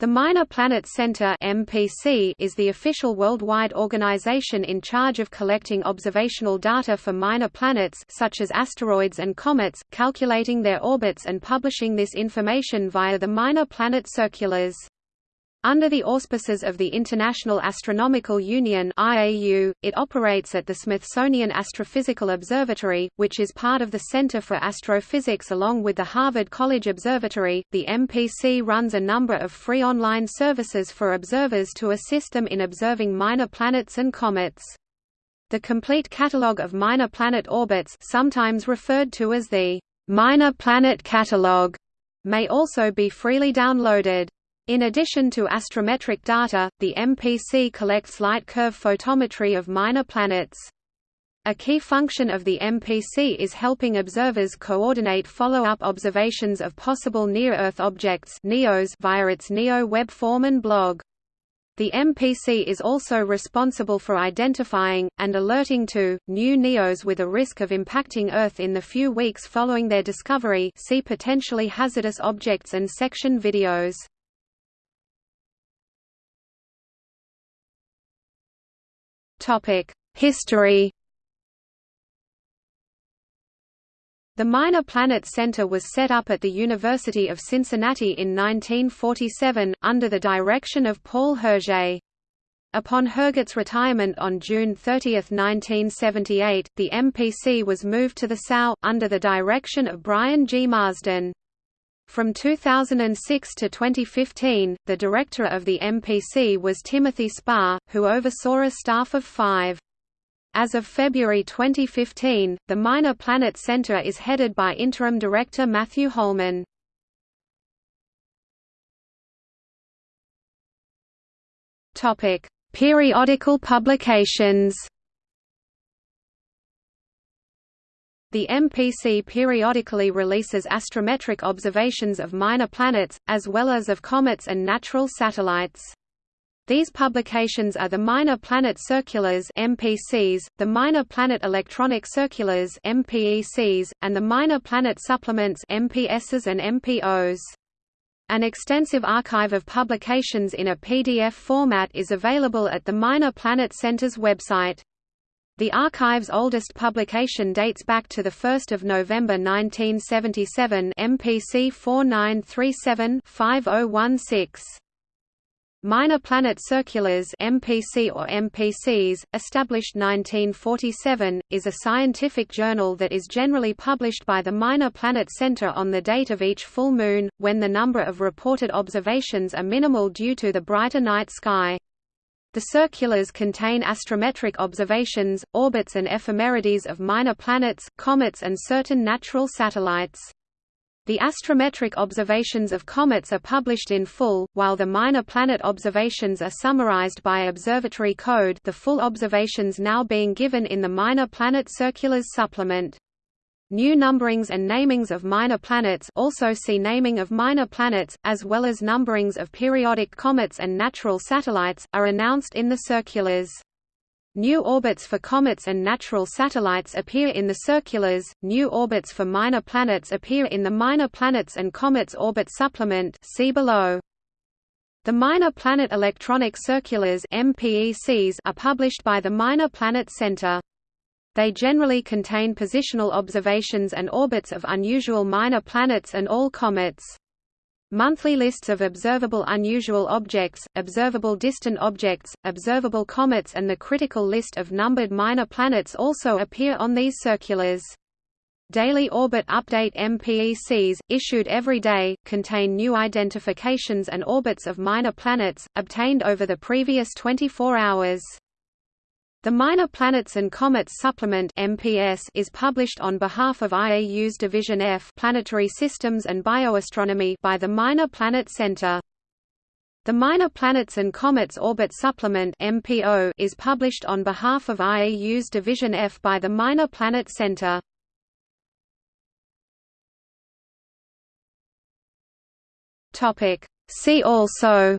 The Minor Planet Center (MPC) is the official worldwide organization in charge of collecting observational data for minor planets such as asteroids and comets, calculating their orbits and publishing this information via the Minor Planet Circulars. Under the auspices of the International Astronomical Union (IAU), it operates at the Smithsonian Astrophysical Observatory, which is part of the Center for Astrophysics along with the Harvard College Observatory. The MPC runs a number of free online services for observers to assist them in observing minor planets and comets. The complete catalogue of minor planet orbits, sometimes referred to as the Minor Planet Catalogue, may also be freely downloaded. In addition to astrometric data, the MPC collects light curve photometry of minor planets. A key function of the MPC is helping observers coordinate follow-up observations of possible near-Earth objects NEOs via its NEO web form and blog. The MPC is also responsible for identifying, and alerting to, new NEOs with a risk of impacting Earth in the few weeks following their discovery see potentially hazardous objects and section videos. History The Minor Planet Center was set up at the University of Cincinnati in 1947, under the direction of Paul Herget. Upon Herget's retirement on June 30, 1978, the MPC was moved to the SAO, under the direction of Brian G. Marsden. From 2006 to 2015, the director of the MPC was Timothy Spahr, who oversaw a staff of five. As of February 2015, the Minor Planet Center is headed by interim director Matthew Holman. Periodical publications The MPC periodically releases astrometric observations of minor planets, as well as of comets and natural satellites. These publications are the Minor Planet Circulars MPCs, the Minor Planet Electronic Circulars MPECs, and the Minor Planet Supplements MPSs and MPOs. An extensive archive of publications in a PDF format is available at the Minor Planet Center's website. The archive's oldest publication dates back to 1 November 1977 MPC 4937-5016. Minor Planet Circulars MPC or MPCs, established 1947, is a scientific journal that is generally published by the Minor Planet Center on the date of each full moon, when the number of reported observations are minimal due to the brighter night sky. The circulars contain astrometric observations, orbits and ephemerides of minor planets, comets and certain natural satellites. The astrometric observations of comets are published in full, while the minor planet observations are summarized by observatory code the full observations now being given in the Minor Planet Circulars supplement. New numberings and namings of minor planets also see naming of minor planets, as well as numberings of periodic comets and natural satellites, are announced in the circulars. New orbits for comets and natural satellites appear in the circulars, new orbits for minor planets appear in the Minor Planets and Comets Orbit Supplement see below. The Minor Planet Electronic Circulars are published by the Minor Planet Center. They generally contain positional observations and orbits of unusual minor planets and all comets. Monthly lists of observable unusual objects, observable distant objects, observable comets and the critical list of numbered minor planets also appear on these circulars. Daily Orbit Update MPECs, issued every day, contain new identifications and orbits of minor planets, obtained over the previous 24 hours. The Minor Planets and Comets Supplement (MPS) is published on behalf of IAU's Division F Planetary Systems and Bioastronomy by the Minor Planet Center. The Minor Planets and Comets Orbit Supplement (MPO) is published on behalf of IAU's Division F by the Minor Planet Center. Topic: See also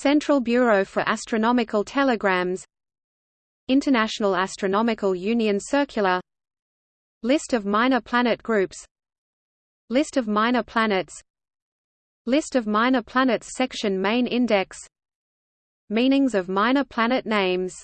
Central Bureau for Astronomical Telegrams International Astronomical Union Circular List of minor planet groups List of minor planets List of minor planets section Main index Meanings of minor planet names